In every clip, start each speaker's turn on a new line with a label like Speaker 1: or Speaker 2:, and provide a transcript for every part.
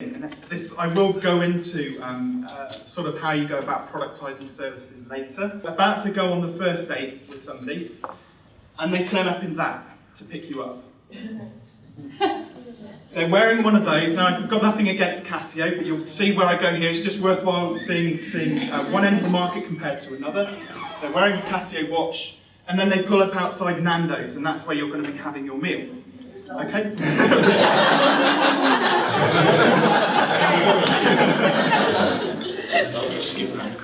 Speaker 1: And this, I will go into um, uh, sort of how you go about productizing services later. About to go on the first date with somebody, and they turn up in that to pick you up. They're wearing one of those. Now, I've got nothing against Casio, but you'll see where I go here. It's just worthwhile seeing, seeing uh, one end of the market compared to another. They're wearing a Casio watch, and then they pull up outside Nando's, and that's where you're going to be having your meal. Okay?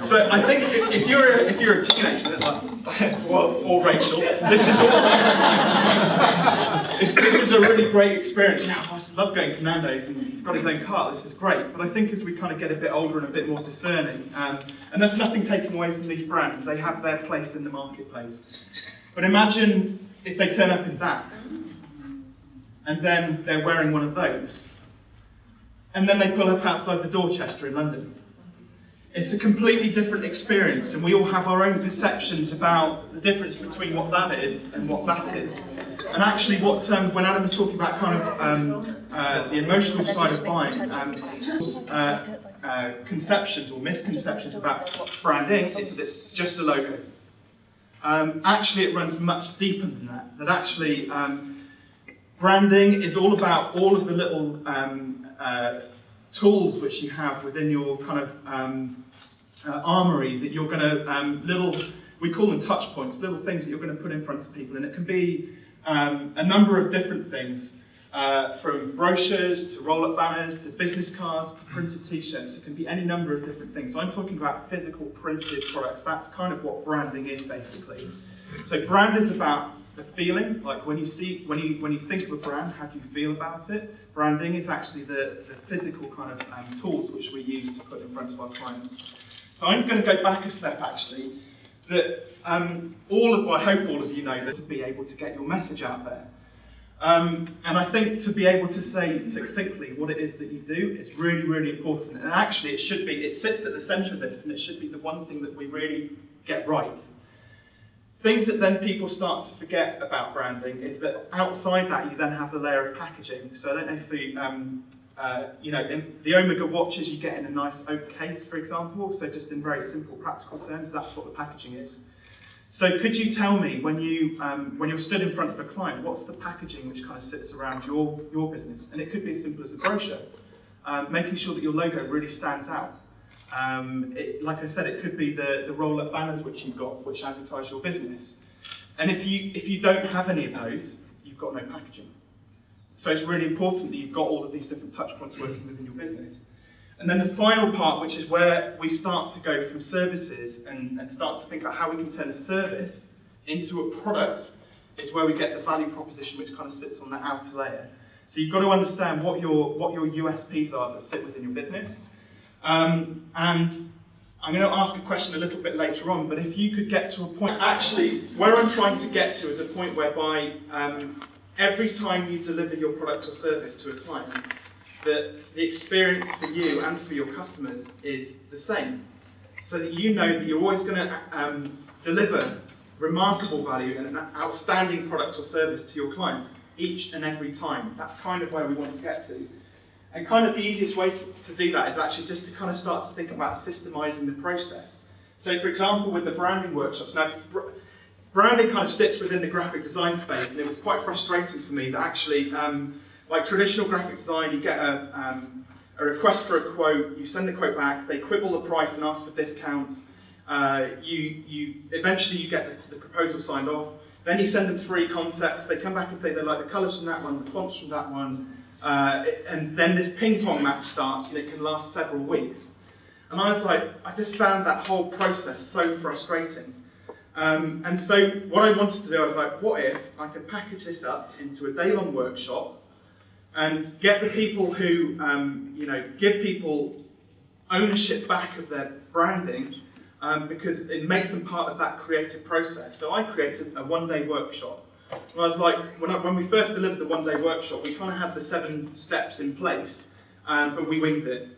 Speaker 1: So I think if you're a, if you're a teenager, well, or Rachel, this is awesome. this, this is a really great experience. Yeah, I love going to Nando's, and he's got his own car. This is great. But I think as we kind of get a bit older and a bit more discerning, um, and there's nothing taken away from these brands, they have their place in the marketplace. But imagine if they turn up in that, and then they're wearing one of those, and then they pull up outside the Dorchester in London it's a completely different experience, and we all have our own perceptions about the difference between what that is and what that is. And actually, what um, when Adam was talking about kind of um, uh, the emotional side of buying, um, uh, uh, conceptions or misconceptions about branding is that it's just a logo. Um, actually, it runs much deeper than that. That actually, um, branding is all about all of the little um, uh, tools which you have within your kind of um, uh, armory that you're going to, um, little, we call them touch points, little things that you're going to put in front of people. And it can be um, a number of different things, uh, from brochures to roll-up banners to business cards to printed t-shirts. It can be any number of different things. So I'm talking about physical printed products. That's kind of what branding is basically. So brand is about the feeling, like when you see, when you when you think of a brand, how do you feel about it? Branding is actually the, the physical kind of um, tools which we use to put in front of our clients. So I'm going to go back a step actually, that um, all of, I hope all of you know that to be able to get your message out there. Um, and I think to be able to say succinctly what it is that you do is really, really important. And actually it should be, it sits at the centre of this and it should be the one thing that we really get right. Things that then people start to forget about branding is that outside that you then have the layer of packaging. So I don't know if you, um, uh, you know, the Omega watches you get in a nice oak case, for example. So just in very simple, practical terms, that's what the packaging is. So could you tell me when you um, when you're stood in front of a client, what's the packaging which kind of sits around your your business? And it could be as simple as a brochure, um, making sure that your logo really stands out. Um, it, like I said, it could be the, the roll-up banners which you've got, which advertise your business. And if you, if you don't have any of those, you've got no packaging. So it's really important that you've got all of these different touch points working within your business. And then the final part, which is where we start to go from services and, and start to think about how we can turn a service into a product, is where we get the value proposition which kind of sits on the outer layer. So you've got to understand what your, what your USPs are that sit within your business. Um, and I'm going to ask a question a little bit later on, but if you could get to a point, actually, where I'm trying to get to is a point whereby um, every time you deliver your product or service to a client, that the experience for you and for your customers is the same. So that you know that you're always going to um, deliver remarkable value and an outstanding product or service to your clients each and every time. That's kind of where we want to get to. And kind of the easiest way to, to do that is actually just to kind of start to think about systemizing the process. So for example, with the branding workshops, now br branding kind of sits within the graphic design space and it was quite frustrating for me that actually, um, like traditional graphic design, you get a, um, a request for a quote, you send the quote back, they quibble the price and ask for discounts, uh, you, you, eventually you get the, the proposal signed off, then you send them three concepts, they come back and say they like the colours from that one, the fonts from that one, uh, and then this ping pong match starts and it can last several weeks. And I was like, I just found that whole process so frustrating. Um, and so what I wanted to do, I was like, what if I could package this up into a day-long workshop and get the people who, um, you know, give people ownership back of their branding um, because it make them part of that creative process. So I created a one-day workshop well, was like when, I, when we first delivered the one-day workshop, we kind of had the seven steps in place, um, but we winged it.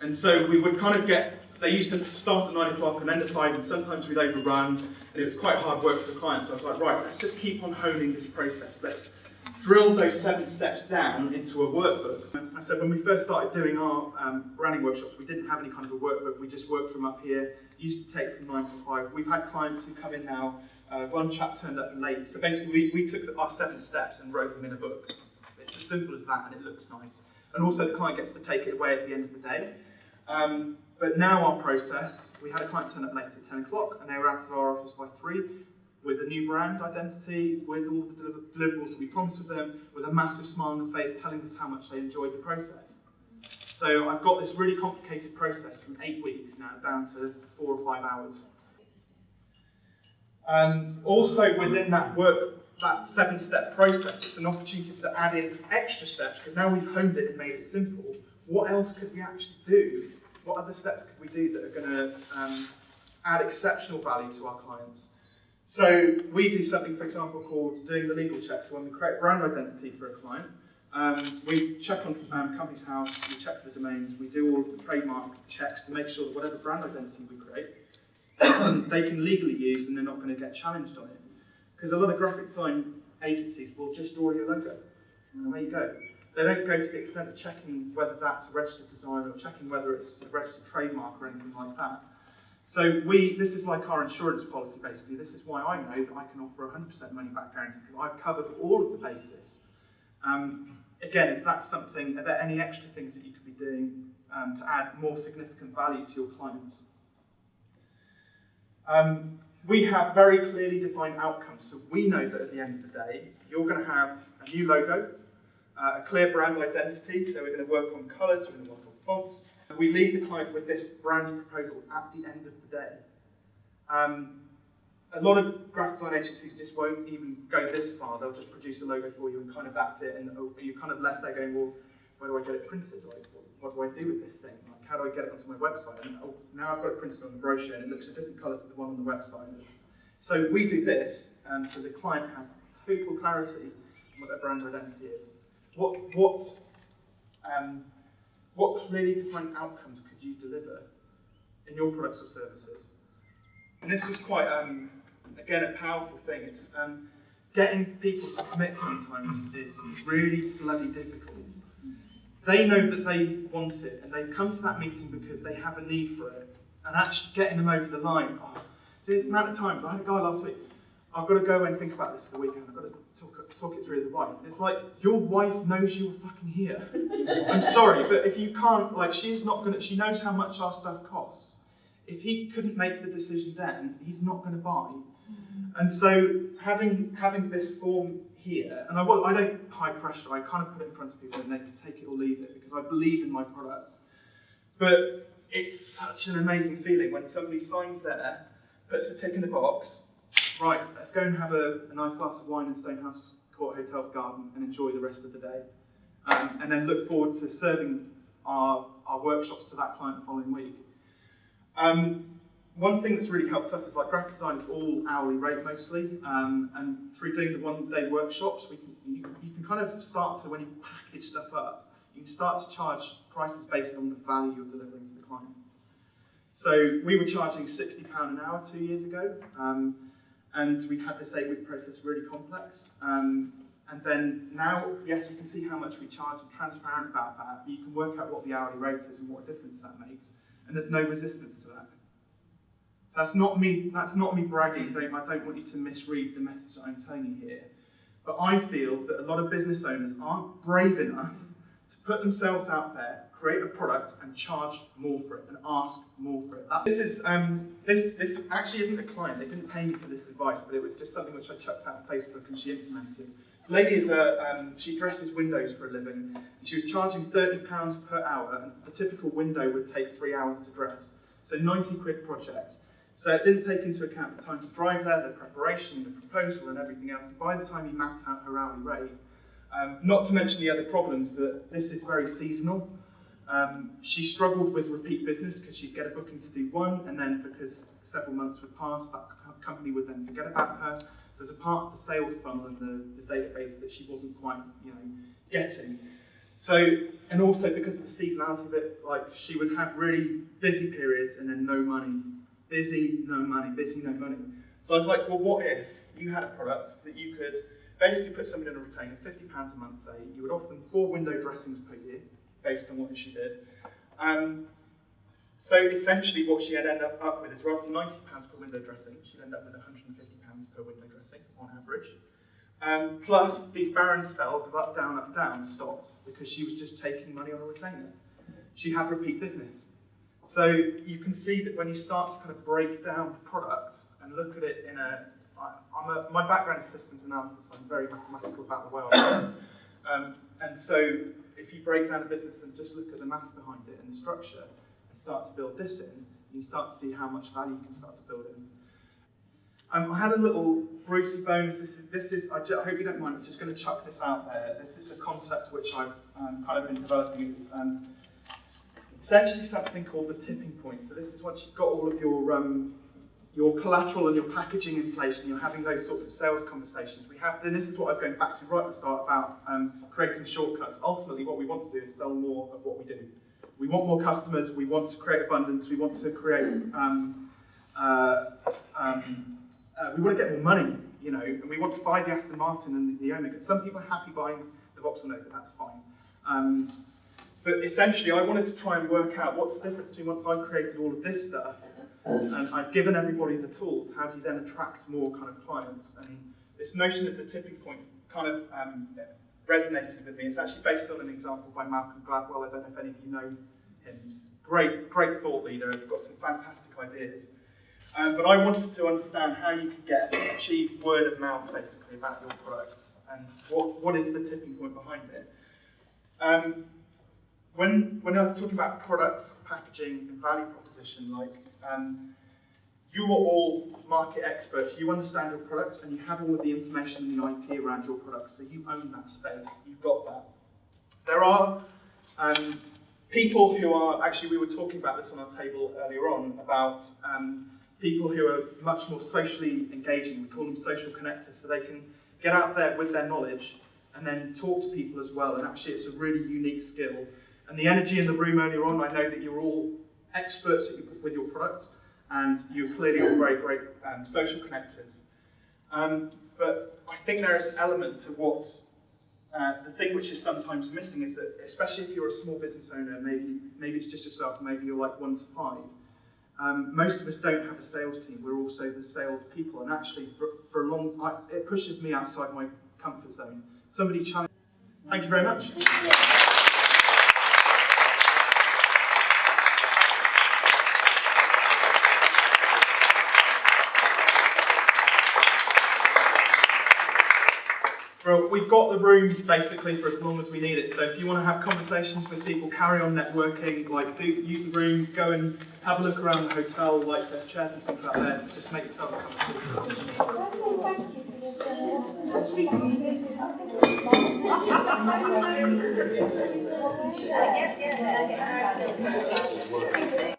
Speaker 1: And so we would kind of get, they used to start at 9 o'clock and end at 5, and sometimes we'd overrun, and it was quite hard work for the clients. So I was like, right, let's just keep on honing this process. Let's, drill those seven steps down into a workbook. I said when we first started doing our um, branding workshops, we didn't have any kind of a workbook. We just worked from up here. used to take from nine to five. We've had clients who come in now. Uh, one chap turned up late. So basically, we, we took our seven steps and wrote them in a book. It's as simple as that, and it looks nice. And also, the client gets to take it away at the end of the day. Um, but now our process, we had a client turn up late at 10 o'clock, and they were out of our office by 3 with a new brand identity, with all the deliverables that we promised with them, with a massive smile on their face telling us how much they enjoyed the process. So I've got this really complicated process from eight weeks now down to four or five hours. Um, also within that work, that seven-step process, it's an opportunity to add in extra steps because now we've honed it and made it simple. What else could we actually do? What other steps could we do that are going to um, add exceptional value to our clients? So we do something, for example, called doing the legal check. So when we create brand identity for a client, um, we check on um, House, we check for the domains, we do all the trademark checks to make sure that whatever brand identity we create, they can legally use and they're not going to get challenged on it. Because a lot of graphic design agencies will just draw your logo, and away you go. They don't go to the extent of checking whether that's a registered design or checking whether it's a registered trademark or anything like that. So we, this is like our insurance policy basically. This is why I know that I can offer 100% money back guarantee because I've covered all of the bases. Um, again, is that something, are there any extra things that you could be doing um, to add more significant value to your clients? Um, we have very clearly defined outcomes. So we know that at the end of the day, you're going to have a new logo, uh, a clear brand identity. So we're going to work on colours, we're going to work on fonts, we leave the client with this brand proposal at the end of the day. Um, a lot of graphic design agencies just won't even go this far. They'll just produce a logo for you and kind of that's it. And you're kind of left there going, well, where do I get it printed? Like, what, do I do with this thing? Like, how do I get it onto my website? And oh, now I've got it printed on the brochure and it looks a different colour to the one on the website. So we do this, and so the client has total clarity on what their brand identity is. What, what um, what clearly defined outcomes could you deliver in your products or services? And this was quite, um, again, a powerful thing. It's um, getting people to commit sometimes is really bloody difficult. They know that they want it, and they've come to that meeting because they have a need for it. And actually getting them over the line, oh, the amount of times, I had a guy last week, I've got to go and think about this for the weekend. I've got to talk, talk it through with the wife. It's like your wife knows you're fucking here. I'm sorry, but if you can't, like, she's not gonna. She knows how much our stuff costs. If he couldn't make the decision then, he's not going to buy. And so having having this form here, and I, I don't high pressure. I kind of put it in front of people and they can take it or leave it because I believe in my product. But it's such an amazing feeling when somebody signs there, puts a tick in the box, right, let's go and have a, a nice glass of wine in Stonehouse Court Hotel's garden and enjoy the rest of the day. Um, and then look forward to serving our, our workshops to that client the following week. Um, one thing that's really helped us is like graphic design is all hourly rate mostly, um, and through doing the one-day workshops, we can, you, you, can kind of start to, when you package stuff up, you can start to charge prices based on the value you're delivering to the client. So we were charging £60 an hour two years ago, um, and we had this eight-week process really complex. Um, and then now, yes, you can see how much we charge and transparent about that. but You can work out what the hourly rate is and what difference that makes. And there's no resistance to that. That's not me, that's not me bragging. Don't, I don't want you to misread the message that I'm telling you here. But I feel that a lot of business owners aren't brave enough to put themselves out there create a product and charge more for it and ask more for it. That's, this is um, this this actually isn't a client. They didn't pay me for this advice, but it was just something which I chucked out on Facebook and she implemented. This lady is a um, she dresses windows for a living. She was charging thirty pounds per hour, and the typical window would take three hours to dress. So ninety quid project. So it didn't take into account the time to drive there, the preparation, the proposal, and everything else. And by the time you mapped out her hourly rate, um, not to mention the other problems that this is very seasonal. Um, she struggled with repeat business because she'd get a booking to do one, and then because several months would pass, that company would then forget about her. So there's a part of the sales funnel and the, the database that she wasn't quite, you know, getting. So, and also because of the seasonality of it, like she would have really busy periods and then no money. Busy, no money, busy, no money. So I was like, well, what if you had a product that you could basically put somebody in a retainer, £50 a month say, you would offer them four window dressings per year, based on what she did. Um, so essentially what she had ended up, up with is rather than £90 per window dressing, she'd end up with £150 per window dressing on average. Um, plus, these barren spells of up, down, up, down stopped because she was just taking money on a retainer. She had repeat business. So you can see that when you start to kind of break down products and look at it in a, my background is systems analysis, I'm very mathematical about the world. Um, and so if you break down a business and just look at the maths behind it and the structure, and start to build this in, you start to see how much value you can start to build in. Um, I had a little Brucey bonus. This is, this is I, I hope you don't mind, I'm just going to chuck this out there. This is a concept which I've um, kind of been developing. It's um, essentially something called the tipping point. So this is once you've got all of your, um, your collateral and your packaging in place and you're having those sorts of sales conversations. We have, and this is what I was going back to right at the start about um, creating shortcuts. Ultimately, what we want to do is sell more of what we do. We want more customers, we want to create abundance, we want to create um, uh, um, uh, we want to get more money, you know, and we want to buy the Aston Martin and the, the Omega. Some people are happy buying the Vauxhall Nova, that's fine. But essentially, I wanted to try and work out what's the difference between once I've created all of this stuff and I've given everybody the tools, how do you then attract more kind of clients? And this notion of the tipping point kind of um, resonated with me. It's actually based on an example by Malcolm Gladwell. I don't know if any of you know him. He's great, great thought leader. Got some fantastic ideas. Um, but I wanted to understand how you could get achieve word of mouth basically about your products and what, what is the tipping point behind it. Um, when, when I was talking about products, packaging, and value proposition, like um, you are all market experts, you understand your products, and you have all of the information and the IP around your products, so you own that space, you've got that. There are um, people who are, actually we were talking about this on our table earlier on, about um, people who are much more socially engaging, we call them social connectors, so they can get out there with their knowledge and then talk to people as well, and actually it's a really unique skill. And the energy in the room earlier on, I know that you're all experts with your products, and you're clearly all very great um, social connectors. Um, but I think there is an element to what's uh, the thing which is sometimes missing is that, especially if you're a small business owner, maybe maybe it's just yourself, maybe you're like one to five. Um, most of us don't have a sales team. We're also the sales people, and actually, for, for a long, I, it pushes me outside my comfort zone. Somebody challenge. Thank you very much. Well, we've got the room basically for as long as we need it. So if you want to have conversations with people, carry on networking, like do use the room, go and have a look around the hotel, like there's chairs and things out there, so just make yourself comfortable.